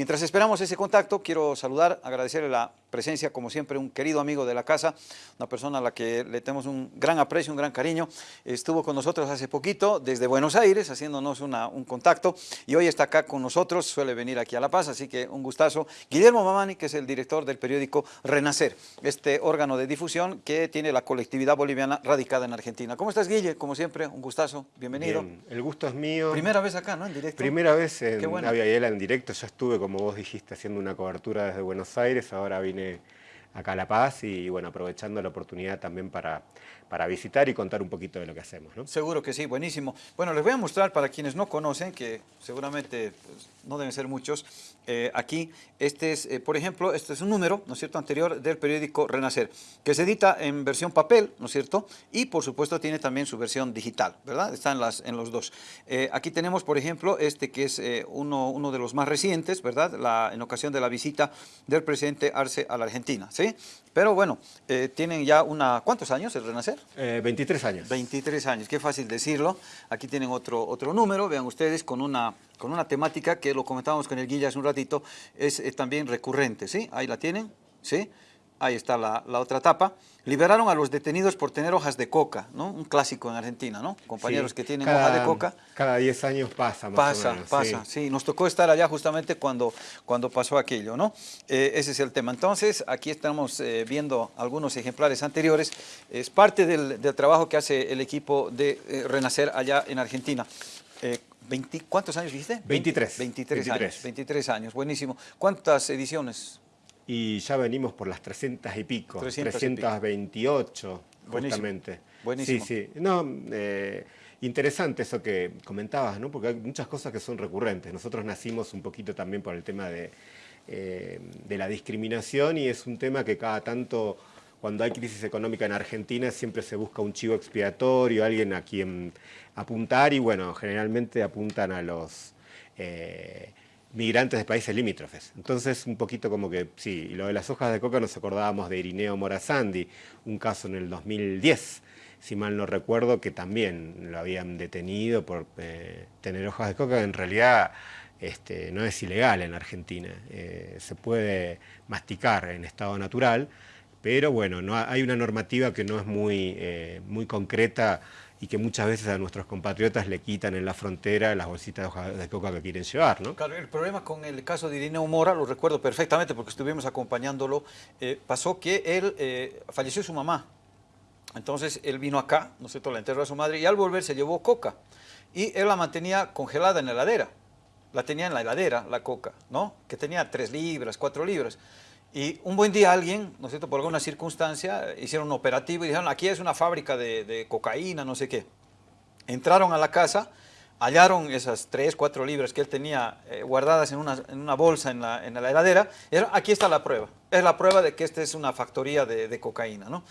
Mientras esperamos ese contacto, quiero saludar, agradecerle la presencia, como siempre, un querido amigo de la casa, una persona a la que le tenemos un gran aprecio, un gran cariño. Estuvo con nosotros hace poquito desde Buenos Aires, haciéndonos un contacto, y hoy está acá con nosotros, suele venir aquí a La Paz, así que un gustazo. Guillermo Mamani, que es el director del periódico Renacer, este órgano de difusión que tiene la colectividad boliviana radicada en Argentina. ¿Cómo estás, Guille? Como siempre, un gustazo, bienvenido. el gusto es mío. Primera vez acá, ¿no? En directo. Primera vez en bueno. en directo, ya estuve, como vos dijiste, haciendo una cobertura desde Buenos Aires, ahora vine acá a La Paz y bueno, aprovechando la oportunidad también para, para visitar y contar un poquito de lo que hacemos. ¿no? Seguro que sí, buenísimo. Bueno, les voy a mostrar para quienes no conocen, que seguramente pues, no deben ser muchos, eh, aquí, este es, eh, por ejemplo, este es un número, ¿no es cierto?, anterior del periódico Renacer, que se edita en versión papel, ¿no es cierto?, y por supuesto tiene también su versión digital, ¿verdad? Están las, en los dos. Eh, aquí tenemos, por ejemplo, este que es uno, uno de los más recientes, ¿verdad?, la, en ocasión de la visita del presidente Arce a la Argentina, ¿sí? Pero bueno, tienen ya una, ¿cuántos años el Renacer? 23 años. 23 años, qué fácil decirlo. Aquí tienen otro, otro número, vean ustedes, con una con una temática que lo comentábamos con el Guilla hace un ratito, es, eh, también recurrente, ¿sí? Ahí la tienen, ¿sí? Ahí está la, otra etapa. Liberaron a los detenidos por tener hojas de coca, ¿no? Un clásico en Argentina, ¿no? Compañeros que tienen hojas de coca. Cada 10 años pasa, más Pasa, o menos, pasa, sí. Nos tocó estar allá justamente cuando, cuando pasó aquello, ¿no? Eh, ese es el tema. Entonces, aquí estamos eh, viendo algunos ejemplares anteriores. Es parte del, trabajo que hace el equipo de Renacer allá en Argentina. ¿Cuántos años dijiste? 23. 23. años. 23 años, buenísimo. ¿Cuántas ediciones? Y ya venimos por las 300 y pico. 328, justamente. Buenísimo. Sí, sí. No, eh, interesante eso que comentabas, ¿no? Porque hay muchas cosas que son recurrentes. Nosotros nacimos un poquito también por el tema de, eh, de la discriminación y es un tema que cada tanto cuando hay crisis económica en Argentina siempre se busca un chivo expiatorio, alguien a quien apuntar y bueno, generalmente apuntan a los eh, migrantes de países limítrofes. Entonces un poquito como que, sí, lo de las hojas de coca nos acordábamos de Irineo Morazandi, un caso en el 2010, si mal no recuerdo, que también lo habían detenido por eh, tener hojas de coca, en realidad este, no es ilegal en Argentina, eh, se puede masticar en estado natural, pero bueno, no, hay una normativa que no es muy, eh, muy concreta y que muchas veces a nuestros compatriotas le quitan en la frontera las bolsitas de coca que quieren llevar, ¿no? Claro, el problema con el caso de Irineo Mora, lo recuerdo perfectamente porque estuvimos acompañándolo, eh, pasó que él, eh, falleció su mamá, entonces él vino acá, ¿no es cierto?, la enterró a su madre y al volver se llevó coca y él la mantenía congelada en la heladera, la tenía en la heladera, la coca, ¿no?, que tenía tres libras, cuatro libras. Y un buen día alguien, ¿no es cierto?, por alguna circunstancia, hicieron un operativo y dijeron, aquí es una fábrica de, cocaína, no sé qué. Entraron a la casa, hallaron esas tres, cuatro libras que él tenía eh, guardadas en una, bolsa en la, heladera, y dijeron, aquí está la prueba. Es la prueba de que esta es una factoría de, cocaína, ¿no?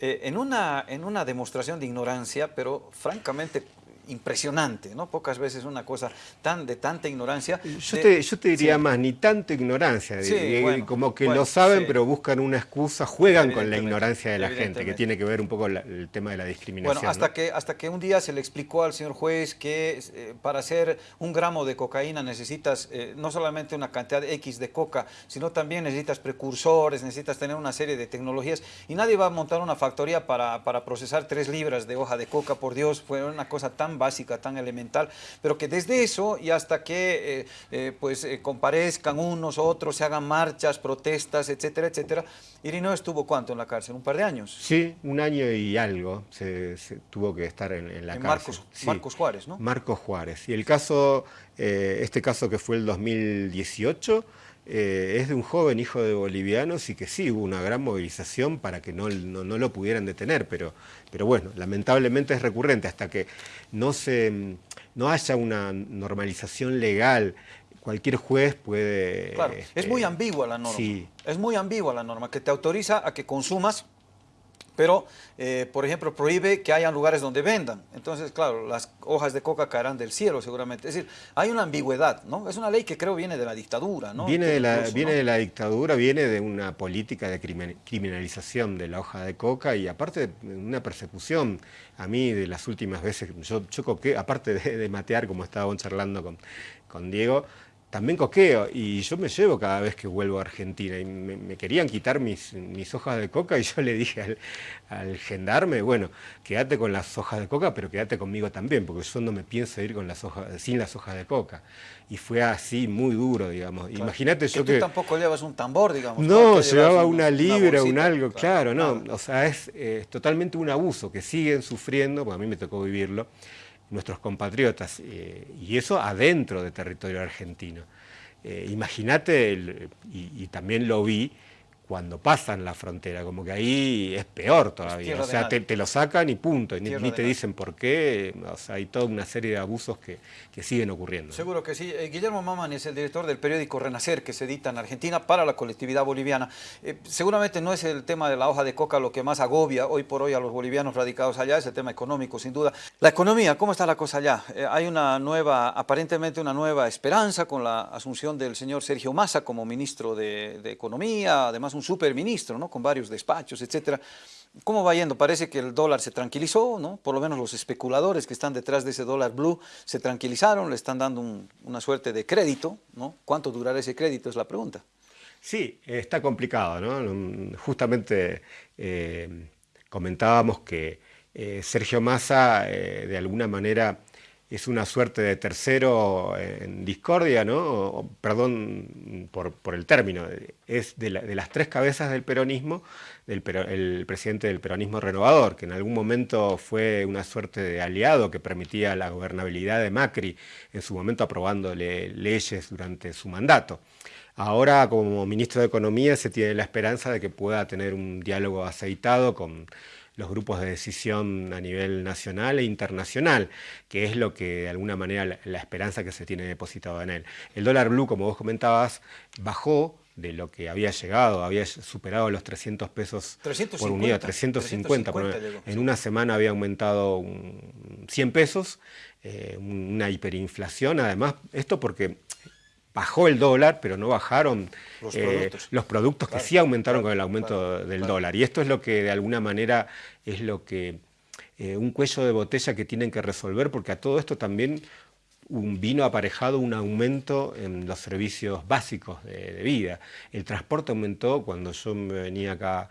Eh, en, una, en una demostración de ignorancia, pero francamente impresionante, ¿no? Pocas veces una cosa tan de tanta ignorancia. Yo, te, yo te, diría más, ni tanta ignorancia, como que lo saben pero buscan una excusa, juegan con la ignorancia de la gente, que tiene que ver un poco el tema de la discriminación. Bueno, hasta, que, hasta que un día se le explicó al señor juez que eh, para hacer un gramo de cocaína necesitas eh, no solamente una cantidad X de coca, sino también necesitas precursores, necesitas tener una serie de tecnologías y nadie va a montar una factoría para, para procesar tres libras de hoja de coca, por Dios, fue una cosa tan básica, tan elemental, pero que desde eso y hasta que eh, eh, pues eh, comparezcan unos, otros, se hagan marchas, protestas, etcétera, etcétera. Irineo estuvo cuánto en la cárcel, un par de años. Sí, un año y algo se, tuvo que estar en, la cárcel. Marcos, Marcos Juárez, ¿no? Marcos Juárez. Y el caso, este caso que fue el 2018, eh, es de un joven hijo de bolivianos y que sí, hubo una gran movilización para que no, no, lo pudieran detener, pero, pero bueno, lamentablemente es recurrente, hasta que no, se, no haya una normalización legal cualquier juez puede... Claro, es muy este, ambigua la norma. Sí. Es muy ambigua la norma, que te autoriza a que consumas pero, eh, por ejemplo, prohíbe que haya lugares donde vendan. Entonces, claro, las hojas de coca caerán del cielo seguramente. Es decir, hay una ambigüedad, ¿no? Es una ley que creo viene de la dictadura, ¿no? Viene, de la, viene de la dictadura, viene de una política de criminalización de la hoja de coca y aparte de una persecución. A mí, de las últimas veces, yo, yo aparte de, matear, como estábamos charlando con, con Diego, también coqueo y yo me llevo cada vez que vuelvo a Argentina y me, querían quitar mis, mis, hojas de coca y yo le dije al, gendarme, bueno, quédate con las hojas de coca, pero quédate conmigo también, porque yo no me pienso ir con las hojas, sin las hojas de coca. Y fue así, muy duro, digamos. Imagínate yo que... Tú tampoco llevas un tambor, digamos. No, llevaba una libra, un algo, claro, no. O sea, es totalmente un abuso que siguen sufriendo, porque a mí me tocó vivirlo, nuestros compatriotas, eh, y eso adentro de territorio argentino. Eh, imagínate, y, también lo vi, cuando pasan la frontera, como que ahí es peor todavía. o sea, te, lo sacan y punto, ni, te dicen por qué. O sea, hay toda una serie de abusos que, que siguen ocurriendo. Seguro que sí. Eh, Guillermo Maman es el director del periódico Renacer, que se edita en Argentina para la colectividad boliviana. Eh, seguramente no es el tema de la hoja de coca lo que más agobia hoy por hoy a los bolivianos radicados allá, es el tema económico, sin duda. La economía, ¿cómo está la cosa allá? Eh, hay una nueva, aparentemente una nueva esperanza con la asunción del señor Sergio Massa como ministro de, de Economía, además un superministro, ¿no? con varios despachos, etcétera. ¿Cómo va yendo? Parece que el dólar se tranquilizó, ¿no? Por lo menos los especuladores que están detrás de ese dólar blue se tranquilizaron, le están dando una suerte de crédito, ¿no? ¿Cuánto durará ese crédito? Es la pregunta. Sí, está complicado, ¿no? Justamente eh, comentábamos que eh, Sergio Massa, eh, de alguna manera, es una suerte de tercero en discordia, ¿no? perdón por, el término, es de, las tres cabezas del peronismo, del, el presidente del peronismo renovador, que en algún momento fue una suerte de aliado que permitía la gobernabilidad de Macri, en su momento aprobándole leyes durante su mandato. Ahora, como ministro de Economía, se tiene la esperanza de que pueda tener un diálogo aceitado con los grupos de decisión a nivel nacional e internacional, que es lo que de alguna manera la, esperanza que se tiene depositado en él. El dólar blue, como vos comentabas, bajó de lo que había llegado, había superado los 300 pesos por unidad, 350, en una semana había aumentado 100 pesos, eh, una hiperinflación, además, esto porque bajó el dólar, pero no bajaron los eh, productos, que sí aumentaron con el aumento del dólar. Y esto es lo que de alguna manera es lo que eh, un cuello de botella que tienen que resolver, porque a todo esto también vino aparejado un aumento en los servicios básicos de, vida. El transporte aumentó cuando yo me venía acá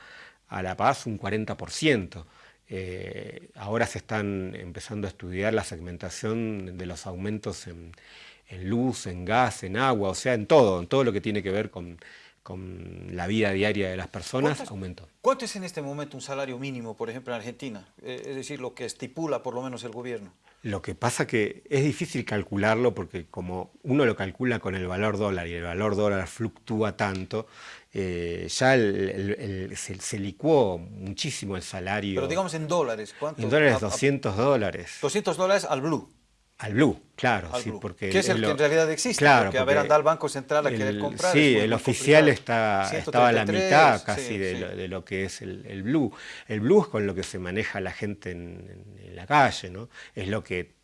a La Paz un 40%. Eh, ahora se están empezando a estudiar la segmentación de los aumentos en, en luz, en gas, en agua, o sea, en todo, en todo lo que tiene que ver con, la vida diaria de las personas, aumentó. ¿Cuánto es en este momento un salario mínimo, por ejemplo, en Argentina? Eh, es decir, lo que estipula por lo menos el gobierno. Lo que pasa que es difícil calcularlo porque como uno lo calcula con el valor dólar y el valor dólar fluctúa tanto, eh, ya se, licuó muchísimo el salario. Pero digamos en dólares, ¿cuánto? En dólares, 200 dólares. 200 dólares al blue. Al blue, claro, sí, porque... Que es el que en realidad existe, claro, porque, a ver, anda al Banco Central a querer comprar... Sí, el oficial está, estaba a la mitad casi de, Lo, que es el, blue. El blue es con lo que se maneja la gente en, la calle, ¿no? Es lo que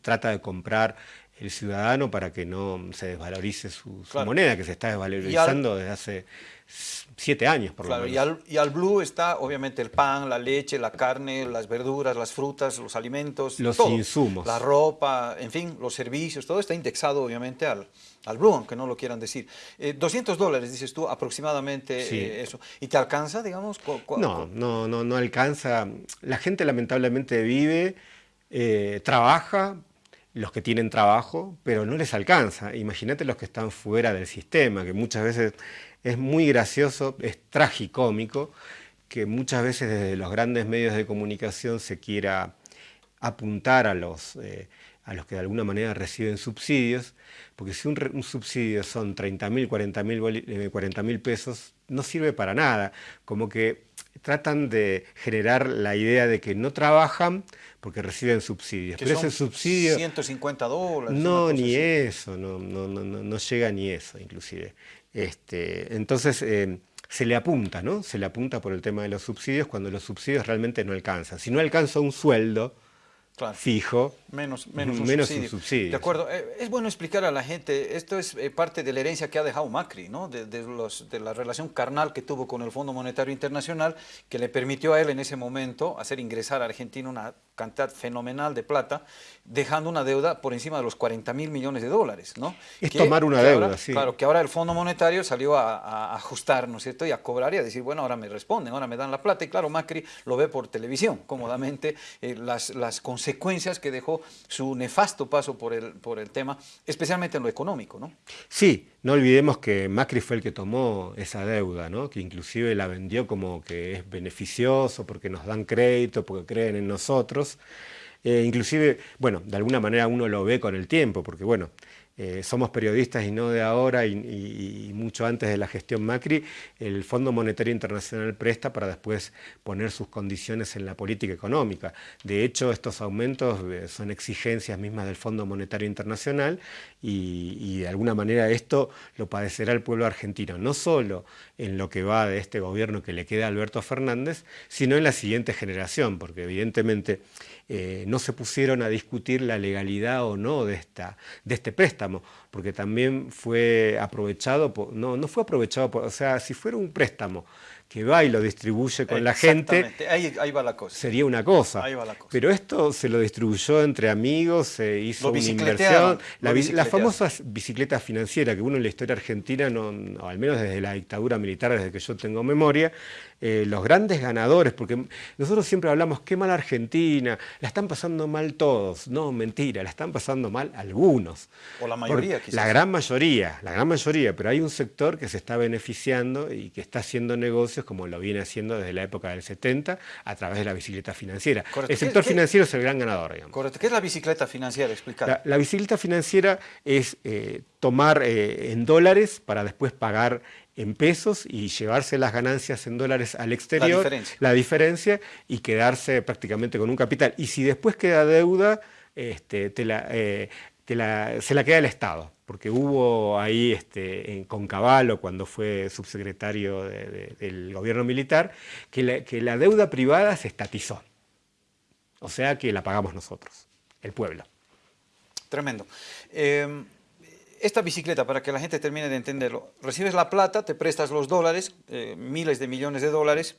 trata de comprar el ciudadano para que no se desvalorice su, moneda, que se está desvalorizando desde hace siete años por lo menos. Y al, y al, blue está obviamente el pan, la leche, la carne, las verduras, las frutas, los alimentos, los insumos. La ropa, en fin, los servicios, todo está indexado obviamente al, al blue, aunque no lo quieran decir. 200 eh, dólares, dices tú, aproximadamente eh, eso. ¿Y te alcanza, digamos? no, no, no, no alcanza. La gente lamentablemente vive, eh, trabaja, los que tienen trabajo, pero no les alcanza. Imagínate los que están fuera del sistema, que muchas veces es muy gracioso, es tragicómico, que muchas veces desde los grandes medios de comunicación se quiera apuntar a los, eh, a los que de alguna manera reciben subsidios, porque si un, subsidio son 30 mil, 40 mil pesos, no sirve para nada, como que tratan de generar la idea de que no trabajan porque reciben subsidios. Pero ese subsidio... 150 dólares. No, ni eso, no, no, no, no, llega ni eso inclusive. Este, entonces eh, se le apunta, ¿no? Se le apunta por el tema de los subsidios cuando los subsidios realmente no alcanzan. Si no alcanza un sueldo, fijo, menos, menos, un, subsidio. De acuerdo. Eh, es bueno explicar a la gente, esto es eh, parte de la herencia que ha dejado Macri, ¿no? de, los, de la relación carnal que tuvo con el Fondo Monetario Internacional, que le permitió a él en ese momento hacer ingresar a Argentina una cantidad fenomenal de plata, dejando una deuda por encima de los 40 mil millones de dólares. ¿no? Es tomar una deuda, sí. Claro, que ahora el Fondo Monetario salió a, ajustar, ¿no es cierto?, y a cobrar y a decir, bueno, ahora me responden, ahora me dan la plata. Y claro, Macri lo ve por televisión, cómodamente, eh, las, las consecuencias que dejó su nefasto paso por el, por el tema, especialmente en lo económico, ¿no? Sí, no olvidemos que Macri fue el que tomó esa deuda, ¿no? que inclusive la vendió como que es beneficioso porque nos dan crédito, porque creen en nosotros. Eh, inclusive, bueno, de alguna manera uno lo ve con el tiempo, porque bueno, eh, somos periodistas y no de ahora y, mucho antes de la gestión Macri, el Fondo Monetario Internacional presta para después poner sus condiciones en la política económica. De hecho, estos aumentos eh, son exigencias mismas del Fondo Monetario Internacional y, de alguna manera esto lo padecerá el pueblo argentino, no solo en lo que va de este gobierno que le queda a Alberto Fernández, sino en la siguiente generación, porque evidentemente eh, no se pusieron a discutir la legalidad o no de, esta, de este préstamo, porque también fue aprovechado, no, no fue aprovechado, o sea, si fuera un préstamo que va y lo distribuye con la gente, ahí, ahí, va la cosa. sería una cosa. Pero esto se lo distribuyó entre amigos, se hizo una inversión. La, la, famosa bicicleta financiera que uno en la historia argentina, no, al menos desde la dictadura militar, desde que yo tengo memoria, eh, los grandes ganadores, porque nosotros siempre hablamos, qué mal Argentina, la están pasando mal todos. No, mentira, la están pasando mal algunos. O la mayoría, quizás. La gran mayoría, la gran mayoría, pero hay un sector que se está beneficiando y que está haciendo como lo viene haciendo desde la época del 70 a través de la bicicleta financiera. El sector financiero es el gran ganador, digamos. Correcto. ¿Qué es la bicicleta financiera? Explicar. La, bicicleta financiera es eh, tomar eh, en dólares para después pagar en pesos y llevarse las ganancias en dólares al exterior, la diferencia, y quedarse prácticamente con un capital. Y si después queda deuda, este, eh, se la queda el Estado, porque hubo ahí este, con Caballo, cuando fue subsecretario del gobierno militar, que la, que deuda privada se estatizó. O sea que la pagamos nosotros, el pueblo. Tremendo. Eh, esta bicicleta, para que la gente termine de entenderlo, recibes la plata, te prestas los dólares, eh, miles de millones de dólares,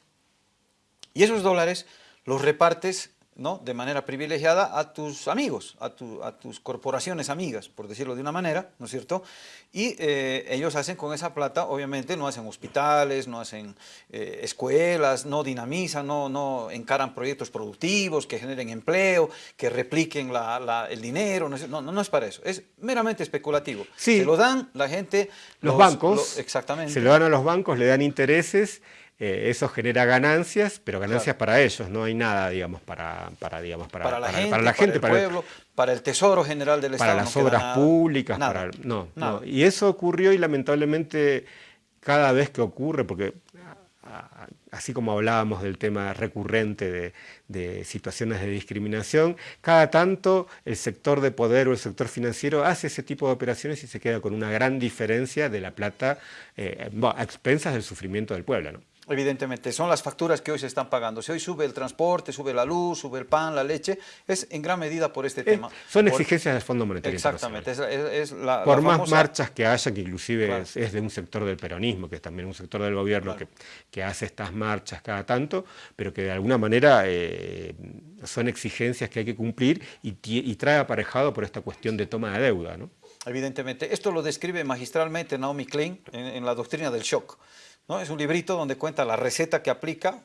y esos dólares los repartes ¿no? de manera privilegiada a tus amigos, a, tus corporaciones amigas, por decirlo de una manera, ¿no es cierto? Y eh, ellos hacen con esa plata, obviamente, no hacen hospitales, no hacen eh, escuelas, no dinamizan, no, no encaran proyectos productivos que generen empleo, que repliquen el dinero, no, no, es para eso, es meramente especulativo. Se lo dan la gente... Los, bancos, exactamente. se lo dan a los bancos, le dan intereses eh, eso genera ganancias, pero ganancias para ellos, no hay nada, digamos, para, para, digamos, para, la, gente, para, el pueblo, para el Tesoro General del Estado. Para las obras públicas, para, no, no. Y eso ocurrió y lamentablemente cada vez que ocurre, porque así como hablábamos del tema recurrente de, de, situaciones de discriminación, cada tanto el sector de poder o el sector financiero hace ese tipo de operaciones y se queda con una gran diferencia de la plata eh, a expensas del sufrimiento del pueblo. ¿no? Evidentemente, son las facturas que hoy se están pagando. Si hoy sube el transporte, sube la luz, sube el pan, la leche, es en gran medida por este tema. Son exigencias del Fondo Monetario Exactamente. Es, la, por más marchas que haya, que inclusive es, de un sector del peronismo, que es también un sector del gobierno que, que, hace estas marchas cada tanto, pero que de alguna manera eh, son exigencias que hay que cumplir y, y, trae aparejado por esta cuestión de toma de deuda. ¿no? Evidentemente. Esto lo describe magistralmente Naomi Klein en la doctrina del shock. ¿No? Es un librito donde cuenta la receta que aplica,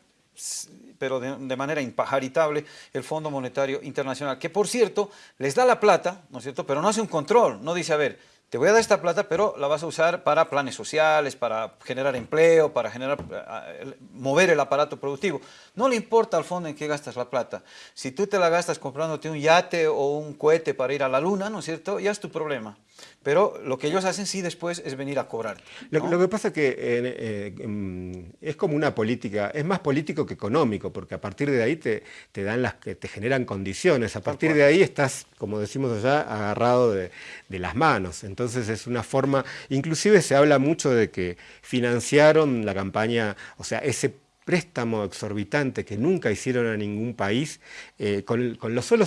pero de, manera impajaritable, el Fondo Monetario Internacional, que por cierto, les da la plata, ¿no es cierto?, pero no hace un control, no dice, a ver, te voy a dar esta plata, pero la vas a usar para planes sociales, para generar empleo, para generar, eh, mover el aparato productivo. No le importa al fondo en qué gastas la plata. Si tú te la gastas comprándote un yate o un cohete para ir a la luna, ¿no es cierto?, ya es tu problema. Pero lo que ellos hacen sí después es venir a cobrar. Lo, que pasa es que eh, es como una política, es más político que económico, porque a partir de ahí te, te dan las que te generan condiciones, a partir de ahí estás, como decimos allá, agarrado de, de, las manos. Entonces es una forma, inclusive se habla mucho de que financiaron la campaña, o sea, ese préstamo exorbitante que nunca hicieron a ningún país, eh, con, con, lo solo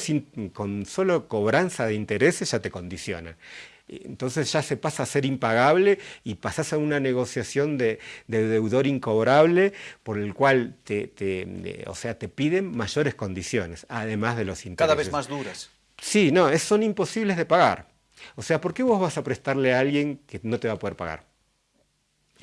con solo cobranza de intereses ya te condicionan. Entonces ya se pasa a ser impagable y pasas a una negociación de, deudor incobrable por el cual te, o sea, te piden mayores condiciones, además de los intereses. Cada vez más duras. Sí, no, son imposibles de pagar. O sea, ¿por qué vos vas a prestarle a alguien que no te va a poder pagar?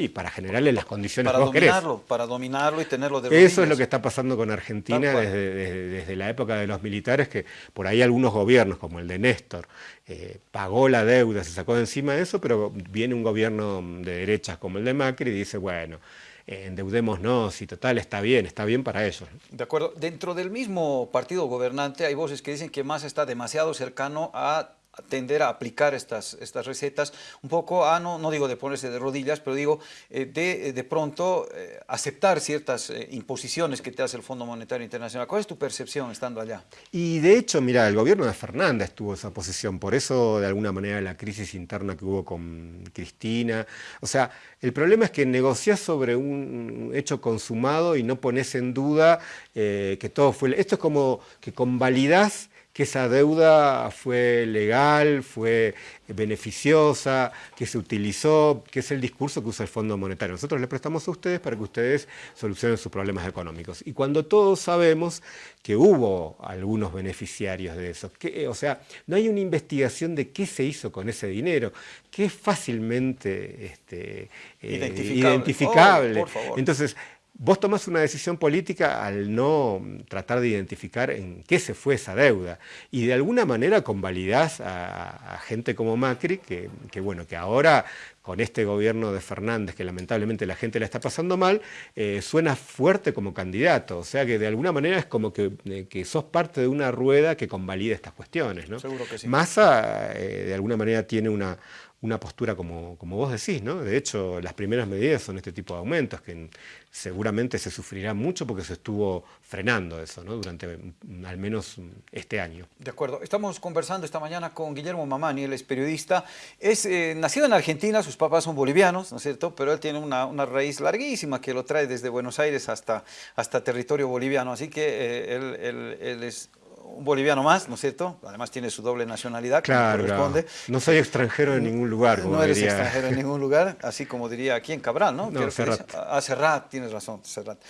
Y para generarle las condiciones para que vos dominarlo, Para dominarlo y tenerlo de Eso es lo que está pasando con Argentina desde, la época de los militares, que por ahí algunos gobiernos, como el de Néstor, eh, pagó la deuda, se sacó de encima de eso, pero viene un gobierno de derechas como el de Macri y dice, bueno, endeudémonos y total, está bien, está bien para ellos. De acuerdo. Dentro del mismo partido gobernante hay voces que dicen que más está demasiado cercano a tender a aplicar estas, estas recetas, un poco a, no, no digo de ponerse de rodillas, pero digo eh, de, eh, de pronto eh, aceptar ciertas imposiciones que te hace el Fondo Monetario Internacional. ¿Cuál es tu percepción estando allá? Y de hecho, mira, el gobierno de Fernández tuvo esa posición, por eso de alguna manera la crisis interna que hubo con Cristina, o sea, el problema es que negociás sobre un hecho consumado y no pones en duda que todo fue... Esto es como que convalidás que esa deuda fue legal, fue beneficiosa, que se utilizó, que es el discurso que usa el Fondo Monetario. Nosotros le prestamos a ustedes para que ustedes solucionen sus problemas económicos. Y cuando todos sabemos que hubo algunos beneficiarios de eso, que, o sea, no hay una investigación de qué se hizo con ese dinero, que es fácilmente este, eh, identificable. Entonces, Vos tomás una decisión política al no tratar de identificar en qué se fue esa deuda y de alguna manera convalidás a, gente como Macri, que, bueno, que ahora con este gobierno de Fernández, que lamentablemente la gente la está pasando mal, eh, suena fuerte como candidato. O sea que de alguna manera es como que, eh, sos parte de una rueda que convalida estas cuestiones. ¿no? Seguro que sí. Massa eh, de alguna manera tiene una, una postura como, como vos decís, ¿no? De hecho, las primeras medidas son este tipo de aumentos, que seguramente se sufrirá mucho porque se estuvo frenando eso, ¿no? Durante mm, al menos mm, este año. De acuerdo. Estamos conversando esta mañana con Guillermo Mamani, él es periodista. Es eh, nacido en Argentina, sus papás son bolivianos, ¿no es cierto? Pero él tiene una, una, raíz larguísima que lo trae desde Buenos Aires hasta, hasta territorio boliviano. Así que eh, él, él, él es un boliviano más, ¿no es cierto? Además tiene su doble nacionalidad, claro, corresponde. No soy extranjero en ningún lugar. no eres extranjero en ningún lugar, así como diría aquí en Cabral, ¿no? no Serrat. Ah, Serrat, tienes razón, Serrat.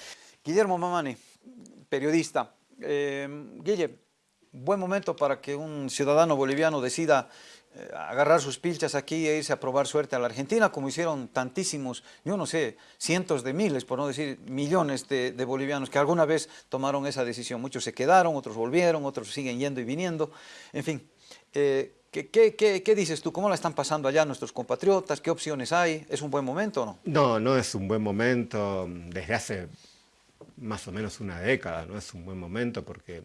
Guillermo Mamani, periodista. Eh, Guille, buen momento para que un ciudadano boliviano decida agarrar sus pilchas aquí e irse a probar suerte a la Argentina, como hicieron tantísimos, yo no sé, cientos de miles, por no decir millones de, bolivianos que alguna vez tomaron esa decisión. Muchos se quedaron, otros volvieron, otros siguen yendo y viniendo. En fin, eh, ¿qué, qué, dices tú? ¿Cómo la están pasando allá nuestros compatriotas? ¿Qué opciones hay? ¿Es un buen momento o no? No, no es un buen momento. Desde hace más o menos una década no es un buen momento porque eh,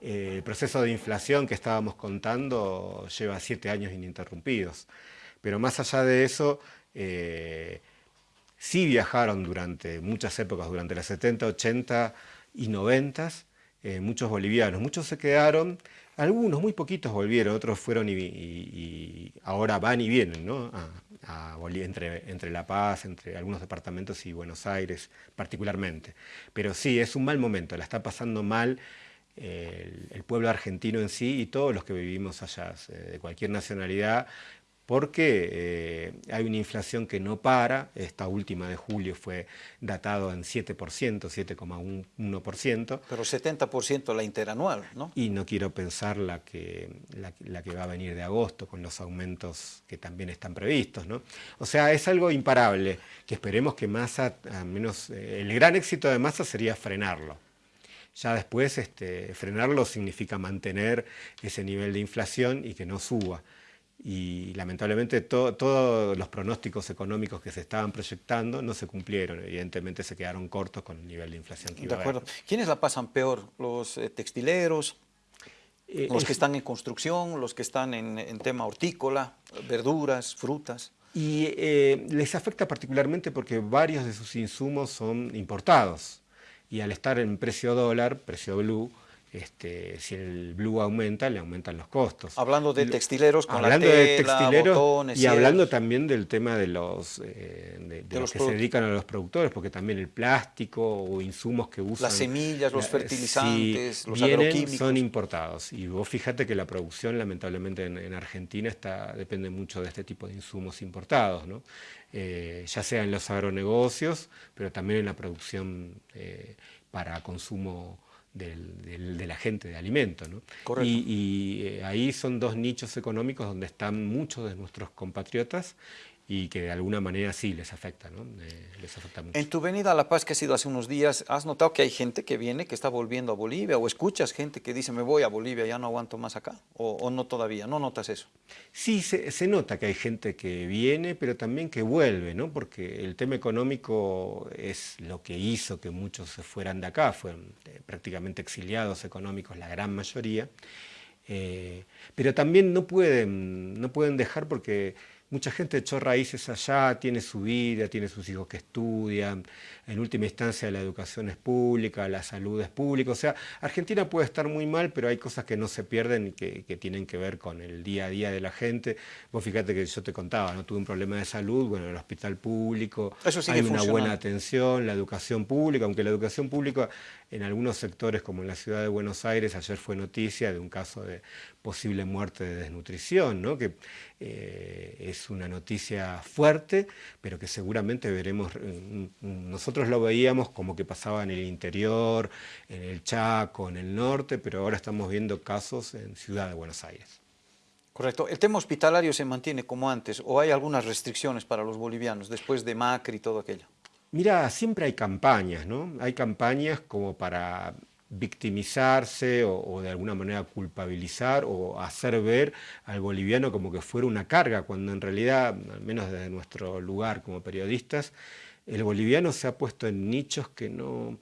el proceso de inflación que estábamos contando lleva siete años ininterrumpidos. Pero más allá de eso, eh, sí viajaron durante muchas épocas, durante las 70, 80 y 90, eh, muchos bolivianos. Muchos se quedaron, algunos, muy poquitos volvieron, otros fueron y, ahora van y vienen, entre, entre La Paz, entre algunos departamentos y Buenos Aires particularmente. Pero sí, es un mal momento, la está pasando mal el, pueblo argentino en sí y todos los que vivimos allá, de cualquier nacionalidad, porque eh, hay una inflación que no para, esta última de julio fue datado en 7%, 7,1%. Pero 70% la interanual, ¿no? Y no quiero pensar la que, la, que va a venir de agosto, con los aumentos que también están previstos, ¿no? O sea, es algo imparable, que esperemos que Massa, al menos eh, el gran éxito de Massa sería frenarlo. Ya después este, frenarlo significa mantener ese nivel de inflación y que no suba. Y lamentablemente todos los pronósticos económicos que se estaban proyectando no se cumplieron, evidentemente se quedaron cortos con el nivel de inflación que iba De acuerdo. ¿Quiénes la pasan peor? ¿Los eh, textileros? Eh, ¿Los que están en construcción? ¿Los que están en, tema hortícola? ¿Verduras? ¿Frutas? Y eh, les afecta particularmente porque varios de sus insumos son importados y al estar en precio dólar, precio blue, este, si el blue aumenta, le aumentan los costos. Hablando de textileros con hablando la tela, de textileros botones, y hablando también del tema de los, eh, de, de los que se dedican a los productores, porque también el plástico o insumos que usan... Las semillas, los fertilizantes, si los vienen, agroquímicos. son importados. Y vos fíjate que la producción, lamentablemente, en, en Argentina está, depende mucho de este tipo de insumos importados, ¿no? Eh, ya sea en los agronegocios, pero también en la producción eh, para consumo del, del, de la gente de alimentos. ¿no? Y, y eh, ahí son dos nichos económicos donde están muchos de nuestros compatriotas y que de alguna manera sí les afecta, ¿no? Eh, les afecta mucho. En tu venida a La Paz que ha sido hace unos días, ¿has notado que hay gente que viene, que está volviendo a Bolivia? ¿O escuchas gente que dice, me voy a Bolivia, ya no aguanto más acá? ¿O, o no todavía? ¿No notas eso? Sí, se, se, nota que hay gente que viene, pero también que vuelve, ¿no? Porque el tema económico es lo que hizo que muchos se fueran de acá, fueron eh, prácticamente exiliados económicos la gran mayoría, eh, pero también no pueden, no pueden dejar porque Mucha gente echó raíces allá, tiene su vida, tiene sus hijos que estudian, en última instancia la educación es pública, la salud es pública, o sea, Argentina puede estar muy mal, pero hay cosas que no se pierden y que, que tienen que ver con el día a día de la gente. Vos fíjate que yo te contaba, no tuve un problema de salud, bueno, el hospital público, hay una buena atención, la educación pública, aunque la educación pública en algunos sectores, como en la ciudad de Buenos Aires, ayer fue noticia de un caso de posible muerte de desnutrición, ¿no? que eh, es una noticia fuerte, pero que seguramente veremos, eh, nosotros lo veíamos como que pasaba en el interior, en el Chaco, en el norte, pero ahora estamos viendo casos en Ciudad de Buenos Aires. Correcto. ¿El tema hospitalario se mantiene como antes o hay algunas restricciones para los bolivianos después de Macri y todo aquello? Mira, siempre hay campañas, ¿no? Hay campañas como para victimizarse o, de alguna manera culpabilizar o hacer ver al boliviano como que fuera una carga, cuando en realidad, al menos desde nuestro lugar como periodistas, el boliviano se ha puesto en nichos que no,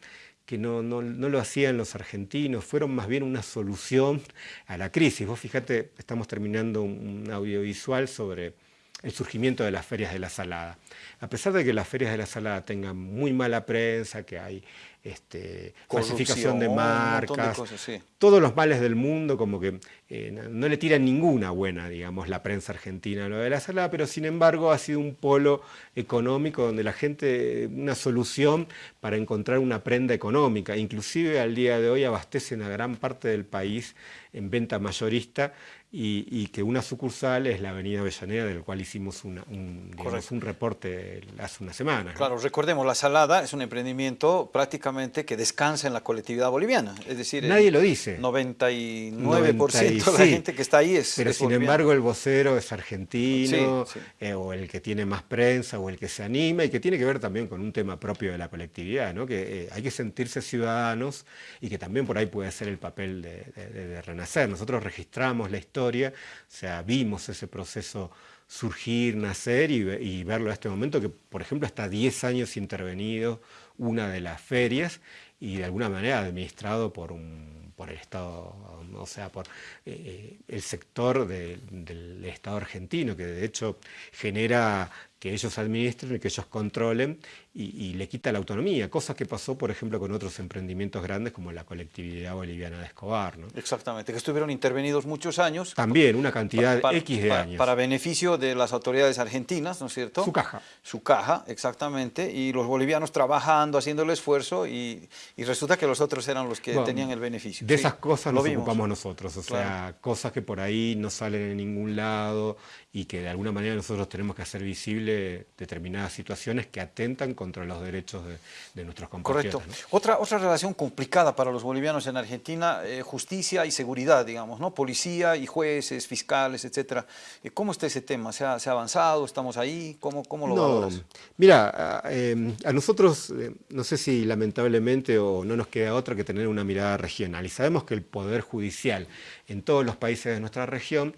que no, no, no, lo hacían los argentinos, fueron más bien una solución a la crisis. Vos fíjate, estamos terminando un audiovisual sobre el surgimiento de las ferias de la salada. A pesar de que las ferias de la salada tengan muy mala prensa, que hay este, falsificación de marcas, de cosas, sí. todos los males del mundo, como que eh, no le tiran ninguna buena, digamos, la prensa argentina a lo de la salada, pero sin embargo ha sido un polo económico donde la gente, una solución para encontrar una prenda económica, inclusive al día de hoy abastecen a gran parte del país en venta mayorista y, y, que una sucursal es la Avenida Avellaneda, del cual hicimos una, un, digamos, un, reporte hace una semana. Claro, ¿no? recordemos, La Salada es un emprendimiento prácticamente que descansa en la colectividad boliviana, es decir... Nadie lo dice. 99% 90 de la sí, gente que está ahí es Pero es sin boliviana. embargo el vocero es argentino, sí, eh, o el que tiene más prensa, o el que se anima, y que tiene que ver también con un tema propio de la colectividad, ¿no? que eh, hay que sentirse ciudadanos, y que también por ahí puede ser el papel de, de, de renacer. Nosotros registramos la historia o sea, vimos ese proceso surgir, nacer y, verlo a este momento, que por ejemplo está 10 años intervenido una de las ferias y de alguna manera administrado por, un, por el Estado, o sea, por eh, el sector de, del Estado argentino, que de hecho genera que ellos administren que ellos controlen y, y, le quita la autonomía, cosa que pasó, por ejemplo, con otros emprendimientos grandes como la colectividad boliviana de Escobar. ¿no? Exactamente, que estuvieron intervenidos muchos años. También, una cantidad para, X de para, años. Para beneficio de las autoridades argentinas, ¿no es cierto? Su caja. Su caja, exactamente, y los bolivianos trabajando, haciendo el esfuerzo, y, y resulta que los otros eran los que bueno, tenían el beneficio. De sí, esas cosas nos vimos. ocupamos nosotros, o claro. sea, cosas que por ahí no salen en ningún lado y que de alguna manera nosotros tenemos que hacer visible determinadas situaciones que atentan contra los derechos de, de nuestros compatriotas. Correcto. ¿no? Otra, otra relación complicada para los bolivianos en Argentina, eh, justicia y seguridad, digamos, ¿no? Policía y jueces, fiscales, etcétera. Eh, ¿Cómo está ese tema? ¿Se ha, se ha avanzado? ¿Estamos ahí? ¿Cómo, cómo lo no, valoras? Mira, a, eh, a nosotros, eh, no sé si lamentablemente o no nos queda otra que tener una mirada regional. Y sabemos que el Poder Judicial en todos los países de nuestra región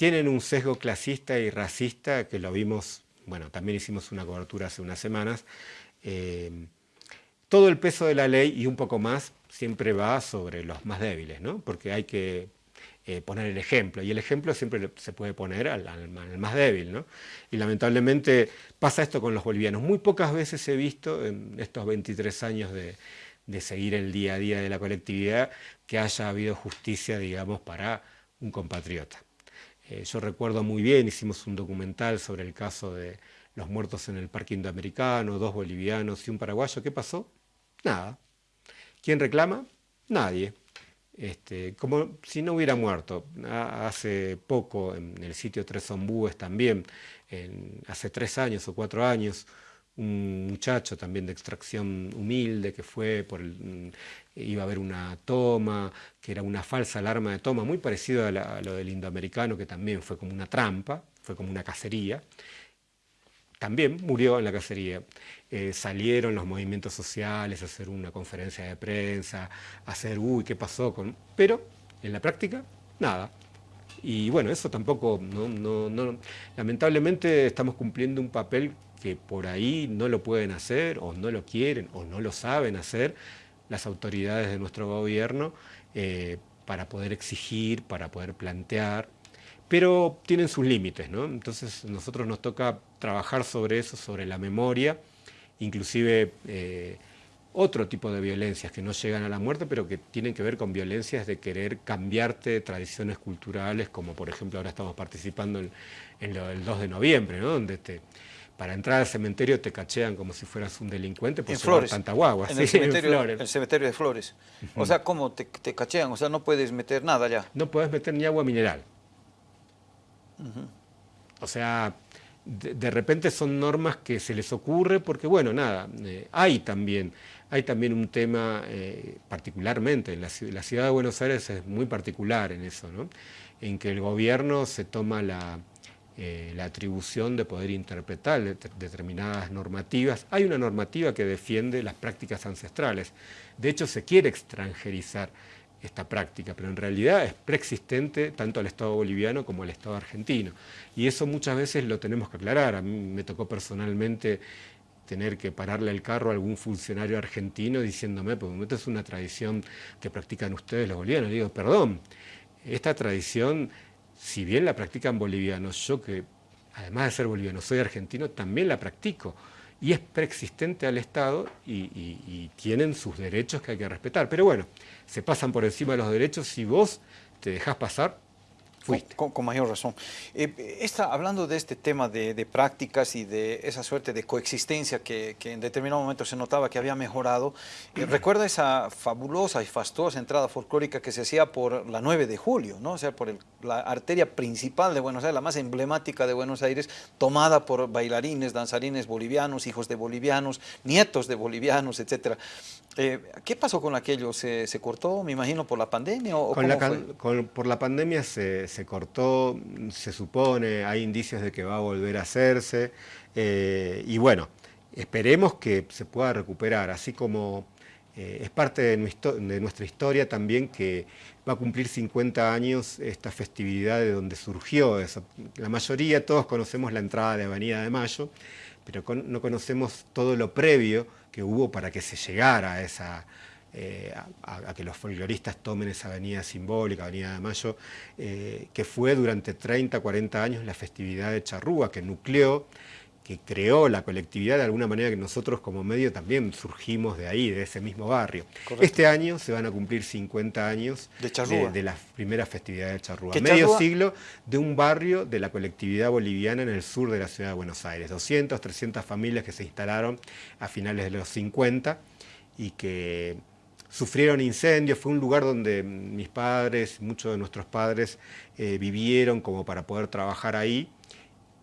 tienen un sesgo clasista y racista que lo vimos, bueno, también hicimos una cobertura hace unas semanas. Eh, todo el peso de la ley y un poco más siempre va sobre los más débiles, ¿no? Porque hay que eh, poner el ejemplo, y el ejemplo siempre se puede poner al, más débil, ¿no? Y lamentablemente pasa esto con los bolivianos. Muy pocas veces he visto en estos 23 años de, de seguir el día a día de la colectividad, que haya habido justicia, digamos, para un compatriota. Eh, yo recuerdo muy bien, hicimos un documental sobre el caso de los muertos en el Parque Indoamericano, dos bolivianos y un paraguayo. ¿Qué pasó? Nada. ¿Quién reclama? Nadie. Este, como si no hubiera muerto. Hace poco, en el sitio Tres Ombúes también, hace tres años o cuatro años, un muchacho también de extracción humilde que fue por mm, iba a haber una toma, que era una falsa alarma de toma, muy parecido a, lo del indoamericano, que también fue como una trampa, fue como una cacería. También murió en la cacería. Eh, salieron los movimientos sociales a hacer una conferencia de prensa, a hacer, uy, ¿qué pasó con...? Pero en la práctica, nada. Y bueno, eso tampoco, no, no, lamentablemente estamos cumpliendo un papel que por ahí no lo pueden hacer o no lo quieren o no lo saben hacer las autoridades de nuestro gobierno eh, para poder exigir, para poder plantear, pero tienen sus límites, ¿no? Entonces nosotros nos toca trabajar sobre eso, sobre la memoria, inclusive eh, otro tipo de violencias que no llegan a la muerte, pero que tienen que ver con violencias de querer cambiarte tradiciones culturales, como por ejemplo ahora estamos participando en, el 2 de noviembre, ¿no? donde te, para entrar al cementerio te cachean como si fueras un delincuente por en Flores, tanta guagua. En, el, cementerio, el cementerio de Flores. O sea, ¿cómo te, cachean? O sea, no puedes meter nada ya. No puedes meter ni agua mineral. O sea, de, repente son normas que se les ocurre porque, bueno, nada, eh, hay también hay también un tema, eh, particularmente, en la, ciudad de Buenos Aires es muy particular en eso, ¿no? en que el gobierno se toma la, eh, la atribución de poder interpretar determinadas normativas. Hay una normativa que defiende las prácticas ancestrales. De hecho, se quiere extranjerizar esta práctica, pero en realidad es preexistente tanto al Estado boliviano como al Estado argentino. Y eso muchas veces lo tenemos que aclarar. A mí me tocó personalmente tener que pararle el carro a algún funcionario argentino diciéndome, pues esto es una tradición que practican ustedes los bolivianos. digo, perdón, esta tradición, si bien la practican bolivianos, yo que además de ser boliviano soy argentino, también la practico. Y es preexistente al Estado y tienen sus derechos que hay que respetar. Pero bueno, se pasan por encima de los derechos si vos te dejás pasar con, mayor razón. Eh, está hablando de este tema de, prácticas y de esa suerte de coexistencia que, en determinado momento se notaba que había mejorado. Eh, recuerda esa fabulosa y fastuosa entrada folclórica que se hacía por la 9 de julio, ¿no? o sea, por la arteria principal de Buenos Aires, la más emblemática de Buenos Aires, tomada por bailarines, danzarines bolivianos, hijos de bolivianos, nietos de bolivianos, etc. Eh, ¿Qué pasó con aquello? ¿Se, cortó, me imagino, por la pandemia? O, por la pandemia se se cortó, se supone, hay indicios de que va a volver a hacerse, eh, y bueno, esperemos que se pueda recuperar, así como eh, es parte de, nuestra historia también que va a cumplir 50 años esta festividad de donde surgió eso. La mayoría, todos conocemos la entrada de Avenida de Mayo, pero no conocemos todo lo previo que hubo para que se llegara a esa eh, a, que los folcloristas tomen esa avenida simbólica, Avenida de Mayo, eh, que fue durante 30, 40 años la festividad de Charrúa, que nucleó, que creó la colectividad de alguna manera que nosotros como medio también surgimos de ahí, de ese mismo barrio. Este año se van a cumplir 50 años de, de, la primera festividad de Charrúa. Medio siglo de un barrio de la colectividad boliviana en el sur de la ciudad de Buenos Aires. 200, 300 familias que se instalaron a finales de los 50 y que sufrieron incendios, fue un lugar donde mis padres, muchos de nuestros padres eh, vivieron como para poder trabajar ahí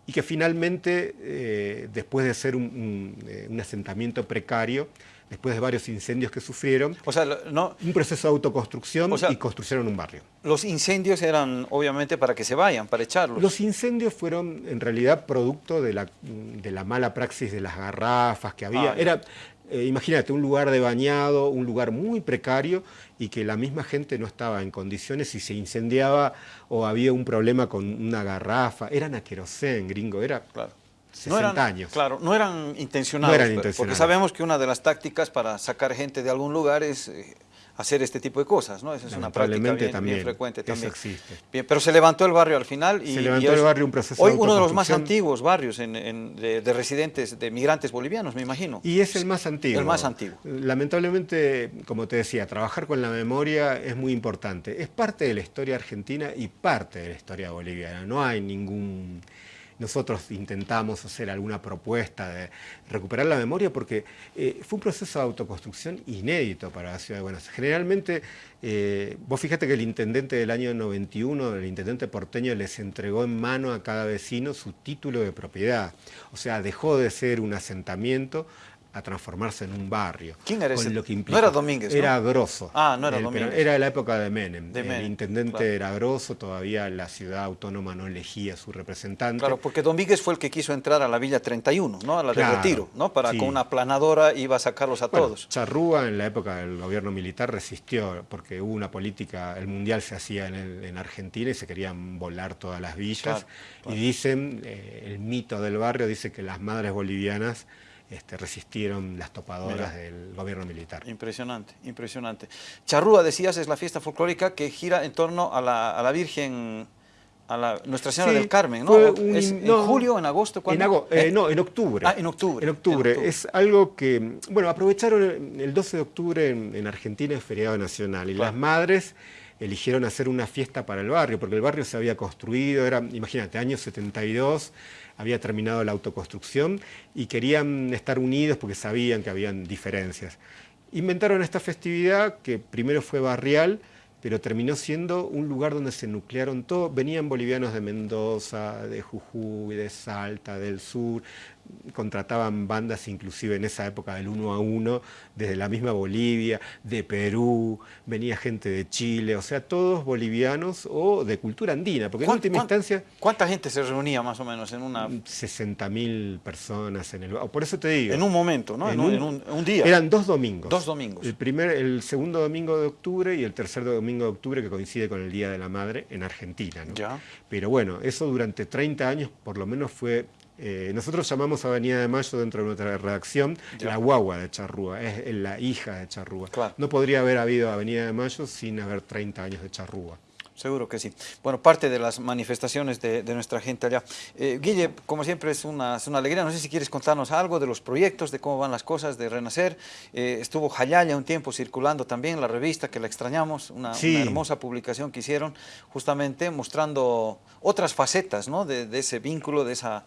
y que finalmente, eh, después de ser eh, un, asentamiento precario, después de varios incendios que sufrieron, o sea, no, un proceso de autoconstrucción y construyeron un barrio. Los incendios eran obviamente para que se vayan, para echarlos. Los incendios fueron en realidad producto de la, de la mala praxis de las garrafas que había. Ah, Era, eh, imagínate, un lugar de bañado, un lugar muy precario y que la misma gente no estaba en condiciones si se incendiaba o había un problema con una garrafa. Eran a querosén, gringo, era... Claro. 60 años. Claro, no eran intencionados. No eran intencionados. Porque sabemos que una de las tácticas para sacar gente de algún lugar es eh, hacer este tipo de cosas, ¿no? Esa es una práctica bien, también, frecuente también. Eso existe. Bien, pero se levantó el barrio al final y... Se levantó el barrio un proceso Hoy uno de los más antiguos barrios de, residentes, de migrantes bolivianos, me imagino. Y es el más antiguo. El más antiguo. Lamentablemente, como te decía, trabajar con la memoria es muy importante. Es parte de la historia argentina y parte de la historia boliviana. No hay ningún nosotros intentamos hacer alguna propuesta de recuperar la memoria porque eh, fue un proceso de autoconstrucción inédito para la ciudad de Buenos Aires. Generalmente, eh, vos fíjate que el intendente del año 91, el intendente porteño, les entregó en mano a cada vecino su título de propiedad. O sea, dejó de ser un asentamiento a transformarse en un barrio. ¿Quién era ese? no era Domínguez, Era Grosso. Ah, no era Domínguez. Era la época de Menem. el intendente era Grosso, todavía la ciudad autónoma no elegía a su representante. Claro, porque Domínguez fue el que quiso entrar a la Villa 31, ¿no? A la de Retiro, ¿no? Para con una planadora iba a sacarlos a todos. Charrúa en la época del gobierno militar resistió, porque hubo una política, el mundial se hacía en, Argentina y se querían volar todas las villas. Y dicen, eh, el mito del barrio dice que las madres bolivianas este, resistieron las topadoras del gobierno militar. Impresionante, impresionante. Charrúa, decías, es la fiesta folclórica que gira en torno a la, Virgen a la Nuestra Señora del Carmen, ¿no? ¿En julio, en agosto? En eh, no, en octubre. Ah, en octubre. En octubre. Es algo que, bueno, aprovecharon el 12 de octubre en, Argentina, es feriado nacional, y las madres eligieron hacer una fiesta para el barrio, porque el barrio se había construido, era, imagínate, año 72, había terminado la autoconstrucción y querían estar unidos porque sabían que habían diferencias. Inventaron esta festividad que primero fue barrial, pero terminó siendo un lugar donde se nuclearon todos. Venían bolivianos de Mendoza, de Jujuy, de Salta, del sur, contrataban bandas inclusive en esa época del uno a uno, desde la misma Bolivia, de Perú, venía gente de Chile, o sea, todos bolivianos o de cultura andina, porque en última instancia... ¿Cuánta gente se reunía más o menos en una...? 60.000 personas en el... Por eso te digo... En un momento, ¿no? En, un, día. Eran dos domingos. Dos domingos. El, primer, el segundo domingo de octubre y el tercer domingo de octubre que coincide con el Día de la Madre en Argentina, ¿no? Ya. Pero bueno, eso durante 30 años por lo menos fue eh, nosotros llamamos Avenida de Mayo dentro de nuestra redacción la guagua de Charrúa, es la hija de Charrúa. No podría haber habido Avenida de Mayo sin haber 30 años de Charrúa. Seguro que sí. Bueno, parte de las manifestaciones de, nuestra gente allá. Eh, Guille, como siempre es una, alegría, no sé si quieres contarnos algo de los proyectos, de cómo van las cosas de Renacer. Eh, estuvo Jayaya un tiempo circulando también la revista, que la extrañamos, una, hermosa publicación que hicieron justamente mostrando otras facetas ¿no? de, de ese vínculo, de esa,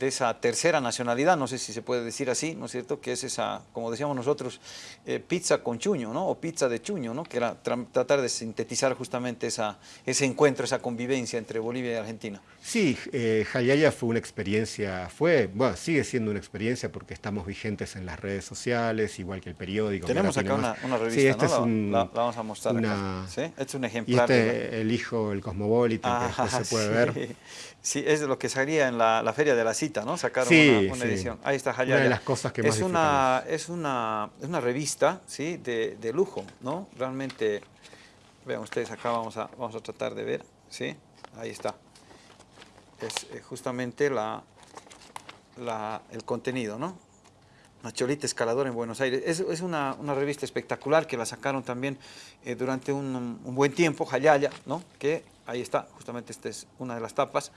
de esa tercera nacionalidad, no sé si se puede decir así, ¿no es cierto?, que es esa, como decíamos nosotros, eh, pizza con chuño, ¿no?, o pizza de chuño, ¿no?, que era tratar de sintetizar justamente esa, ese encuentro, esa convivencia entre Bolivia y Argentina. Sí, eh, Jayaya fue una experiencia, fue, bueno, sigue siendo una experiencia porque estamos vigentes en las redes sociales, igual que el periódico. Tenemos acá una, revista, sí, este es un, la, vamos a mostrar acá. ¿Sí? Este es un ejemplar. Y este, el hijo, el Cosmopolitan, que después se puede ver. Sí, es lo que salía en la, Feria de la Cita, ¿no? Sacaron una, edición. Ahí está Hayaya. Una de las cosas que más es una, es una Es una revista, ¿sí? De, de, lujo, ¿no? Realmente, vean ustedes acá, vamos a, vamos a tratar de ver, ¿sí? Ahí está. Es eh, justamente la, la, el contenido, ¿no? Una cholita escaladora en Buenos Aires. Es, es una, una, revista espectacular que la sacaron también eh, durante un, un, buen tiempo, Hayaya, ¿no? Que ahí está, justamente esta es una de las tapas,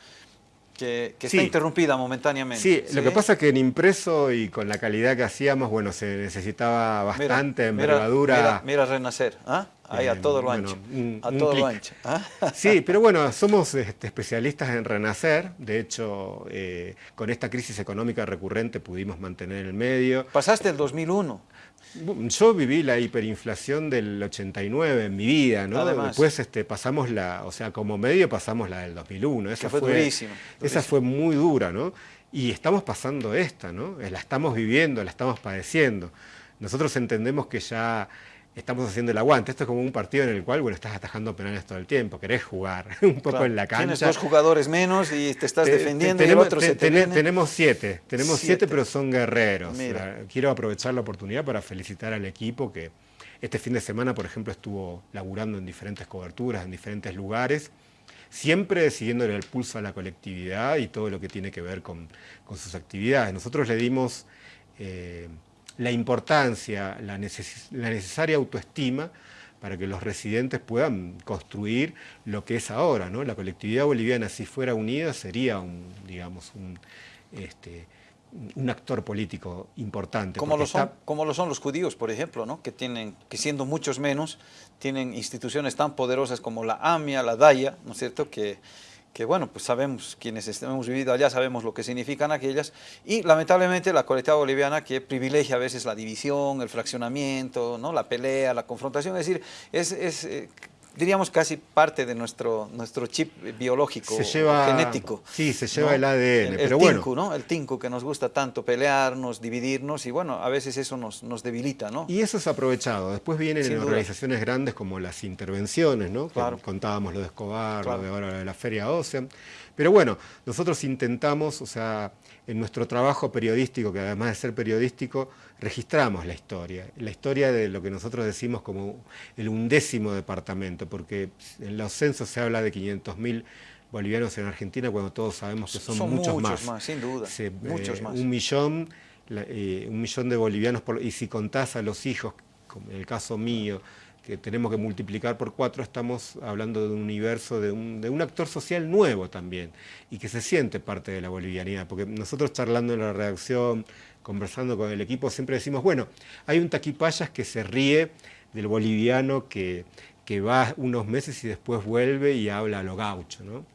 que, está interrumpida momentáneamente. Sí, lo que pasa es que en impreso y con la calidad que hacíamos, bueno, se necesitaba bastante envergadura. Mira, renacer, ¿ah? ahí a todo lo ancho. a todo lo ancho. ¿ah? Sí, pero bueno, somos este, especialistas en renacer. De hecho, eh, con esta crisis económica recurrente pudimos mantener el medio. Pasaste el 2001. Yo viví la hiperinflación del 89 en mi vida, ¿no? Después este, pasamos la, o sea, como medio pasamos la del 2001. Esa fue, durísima, Esa fue muy dura, ¿no? Y estamos pasando esta, ¿no? La estamos viviendo, la estamos padeciendo. Nosotros entendemos que ya estamos haciendo el aguante. Esto es como un partido en el cual, bueno, estás atajando penales todo el tiempo, querés jugar un poco en la cancha. Tienes dos jugadores menos y te estás defendiendo y el otro se Tenemos siete, tenemos siete. pero son guerreros. Quiero aprovechar la oportunidad para felicitar al equipo que este fin de semana, por ejemplo, estuvo laburando en diferentes coberturas, en diferentes lugares, siempre siguiéndole el pulso a la colectividad y todo lo que tiene que ver con, sus actividades. Nosotros le dimos... Eh, la importancia, la, necesaria autoestima para que los residentes puedan construir lo que es ahora. ¿no? La colectividad boliviana, si fuera unida, sería un, digamos, un, este, un actor político importante. Como lo, son, como lo son los judíos, por ejemplo, ¿no? que, tienen, que siendo muchos menos, tienen instituciones tan poderosas como la AMIA, la DAIA, ¿no es cierto?, que, que bueno, pues sabemos, quienes hemos vivido allá sabemos lo que significan aquellas, y lamentablemente la colectividad boliviana que privilegia a veces la división, el fraccionamiento, ¿no? la pelea, la confrontación, es decir, es, eh, diríamos casi parte de nuestro, nuestro chip biológico, genético. Sí, se lleva el ADN, el, pero tinku, ¿no? El tinku que nos gusta tanto pelearnos, dividirnos y bueno, a veces eso nos, nos debilita, ¿no? Y eso es aprovechado. Después vienen en organizaciones grandes como las intervenciones, ¿no? contábamos lo de Escobar, lo de ahora de la Feria Ocean. Pero bueno, nosotros intentamos, o sea, en nuestro trabajo periodístico, que además de ser periodístico, registramos la historia, la historia de lo que nosotros decimos como el undécimo departamento, porque en los censos se habla de 500.000 bolivianos en Argentina cuando todos sabemos que son, muchos, más. sin duda, muchos eh, más. Un millón, eh, un millón de bolivianos, y si contás a los hijos, como en el caso mío, que tenemos que multiplicar por cuatro, estamos hablando de un universo, de un, actor social nuevo también, y que se siente parte de la bolivianidad, porque nosotros charlando en la redacción, conversando con el equipo, siempre decimos, bueno, hay un taquipayas que se ríe del boliviano que, que va unos meses y después vuelve y habla a lo gaucho, ¿no?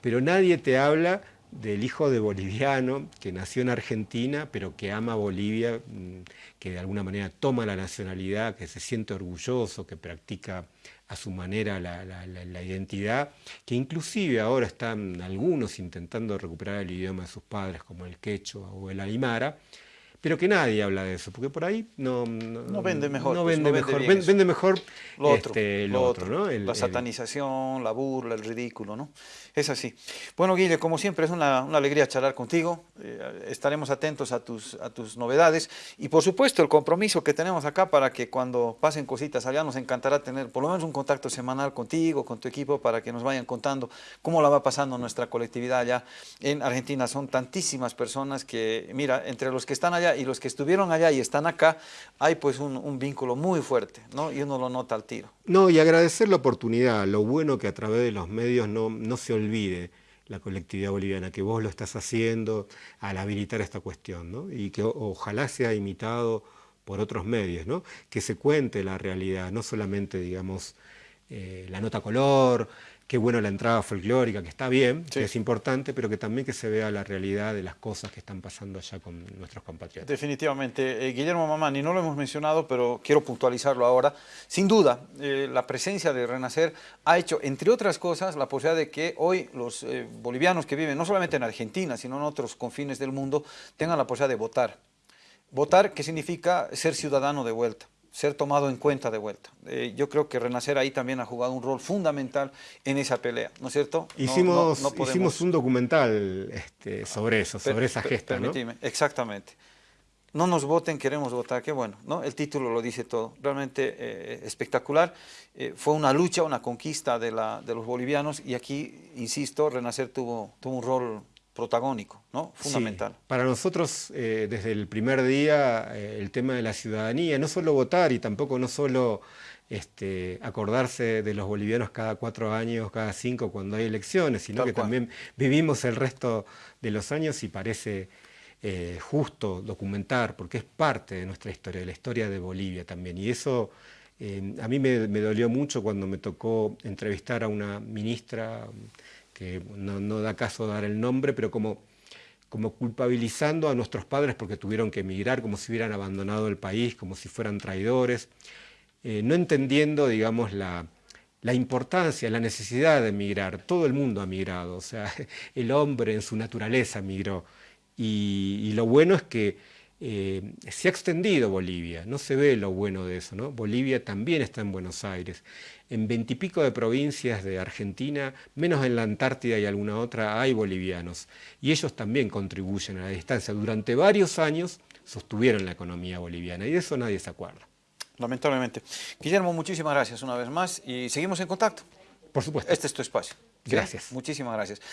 Pero nadie te habla del hijo de boliviano que nació en Argentina, pero que ama Bolivia, mm, que de alguna manera toma la nacionalidad, que se siente orgulloso, que practica a su manera la, identidad, que inclusive ahora están algunos intentando recuperar el idioma de sus padres, como el quechua o el aymara, pero que nadie habla de eso, porque por ahí no, no, vende mejor. No pues, vende, mejor, vende, mejor lo otro, este, lo otro, ¿no? la satanización, la burla, el ridículo, ¿no? Es así. Bueno, Guille, como siempre, es una, una alegría charlar contigo. Eh, estaremos atentos a tus, a tus novedades y, por supuesto, el compromiso que tenemos acá para que cuando pasen cositas allá nos encantará tener por lo menos un contacto semanal contigo, con tu equipo, para que nos vayan contando cómo la va pasando nuestra colectividad allá en Argentina. Son tantísimas personas que, mira, entre los que están allá y los que estuvieron allá y están acá, hay pues un, vínculo muy fuerte, ¿no? Y uno lo nota al tiro. No, y agradecer la oportunidad, lo bueno que a través de los medios no, no se olvide la colectividad boliviana, que vos lo estás haciendo al habilitar esta cuestión, ¿no? Y que ojalá sea imitado por otros medios, ¿no? Que se cuente la realidad, no solamente, digamos, eh, la nota color, qué bueno la entrada folclórica, que está bien, que es importante, pero que también que se vea la realidad de las cosas que están pasando allá con nuestros compatriotas. Definitivamente. Eh, Guillermo Mamani, no lo hemos mencionado, pero quiero puntualizarlo ahora. Sin duda, eh, la presencia de Renacer ha hecho, entre otras cosas, la posibilidad de que hoy los eh, bolivianos que viven no solamente en Argentina, sino en otros confines del mundo, tengan la posibilidad de votar. Votar, ¿qué significa ser ciudadano de vuelta ser tomado en cuenta de vuelta. Eh, yo creo que Renacer ahí también ha jugado un rol fundamental en esa pelea, ¿no es cierto? Hicimos, hicimos un documental este, sobre eso, sobre esa gesta, ¿no? Exactamente. No nos voten, queremos votar, qué bueno, ¿no? El título lo dice todo, realmente eh, espectacular. Eh, fue una lucha, una conquista de, la, de los bolivianos y aquí, insisto, Renacer tuvo, tuvo un rol protagónico, ¿no? fundamental. Para nosotros, eh, desde el primer día, eh, el tema de la ciudadanía, no solo votar y tampoco no solo este, acordarse de los bolivianos cada cuatro años, cada cinco cuando hay elecciones, sino que también vivimos el resto de los años y parece eh, justo documentar, porque es parte de nuestra historia, de la historia de Bolivia también. Y eso a mí me, me dolió mucho cuando me tocó entrevistar a una ministra que no, da caso dar el nombre, pero como, como culpabilizando a nuestros padres porque tuvieron que emigrar, como si hubieran abandonado el país, como si fueran traidores, eh, no entendiendo, digamos, la, la importancia, la necesidad de emigrar. Todo el mundo ha migrado, o sea, el hombre en su naturaleza migró. y lo bueno es que eh, se ha extendido Bolivia, no se ve lo bueno de eso, ¿no? Bolivia también está en Buenos Aires. En veintipico de provincias de Argentina, menos en la Antártida y alguna otra, hay bolivianos. Y ellos también contribuyen a la distancia. Durante varios años sostuvieron la economía boliviana y de eso nadie se acuerda. Lamentablemente. Guillermo, muchísimas gracias una vez más y seguimos en contacto. Por supuesto. Este es tu espacio. Gracias. Muchísimas gracias.